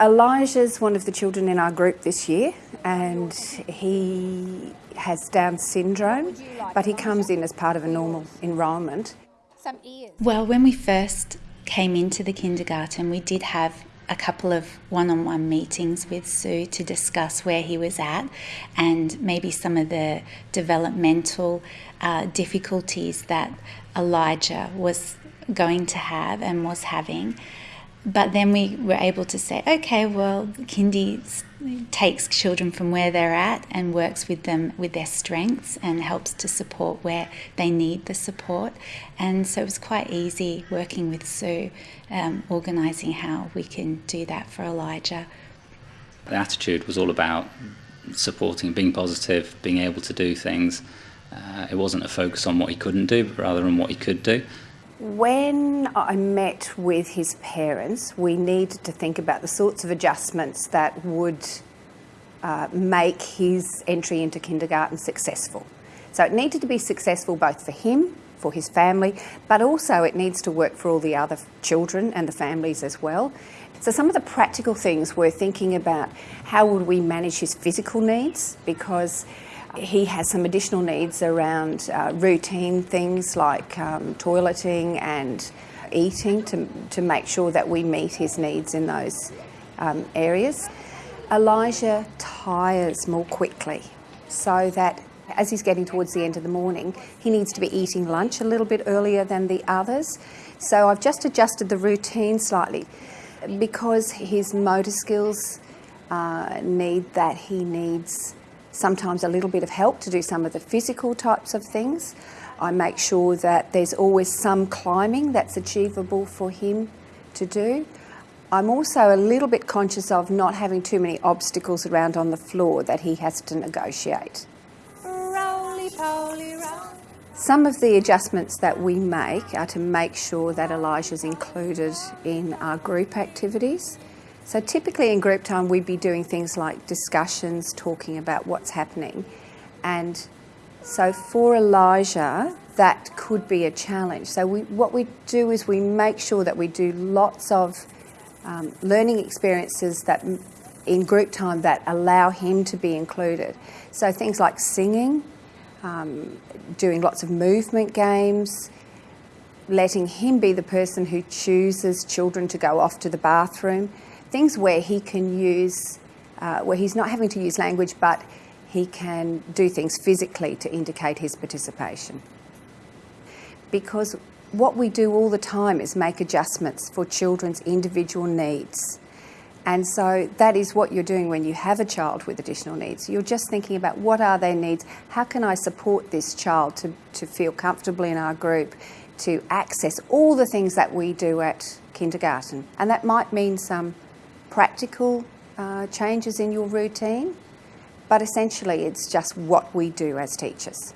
Elijah's one of the children in our group this year and he has Down syndrome, but he comes in as part of a normal enrolment. Well, when we first came into the kindergarten, we did have a couple of one on one meetings with Sue to discuss where he was at and maybe some of the developmental uh, difficulties that Elijah was going to have and was having. But then we were able to say, okay, well, Kindy takes children from where they're at and works with them with their strengths and helps to support where they need the support. And so it was quite easy working with Sue, um, organising how we can do that for Elijah. The attitude was all about supporting, being positive, being able to do things. Uh, it wasn't a focus on what he couldn't do, but rather on what he could do. When I met with his parents, we needed to think about the sorts of adjustments that would uh, make his entry into kindergarten successful. So it needed to be successful both for him, for his family, but also it needs to work for all the other children and the families as well. So some of the practical things we're thinking about how would we manage his physical needs because he has some additional needs around uh, routine things like um, toileting and eating to, to make sure that we meet his needs in those um, areas. Elijah tires more quickly so that as he's getting towards the end of the morning, he needs to be eating lunch a little bit earlier than the others. So I've just adjusted the routine slightly because his motor skills uh, need that he needs sometimes a little bit of help to do some of the physical types of things. I make sure that there's always some climbing that's achievable for him to do. I'm also a little bit conscious of not having too many obstacles around on the floor that he has to negotiate. Some of the adjustments that we make are to make sure that Elijah's included in our group activities. So typically in group time we'd be doing things like discussions, talking about what's happening. And so for Elijah, that could be a challenge. So we, what we do is we make sure that we do lots of um, learning experiences that in group time that allow him to be included. So things like singing, um, doing lots of movement games, letting him be the person who chooses children to go off to the bathroom, things where he can use, uh, where he's not having to use language, but he can do things physically to indicate his participation. Because what we do all the time is make adjustments for children's individual needs. And so that is what you're doing when you have a child with additional needs. You're just thinking about what are their needs? How can I support this child to, to feel comfortably in our group, to access all the things that we do at kindergarten? And that might mean some practical uh, changes in your routine, but essentially it's just what we do as teachers.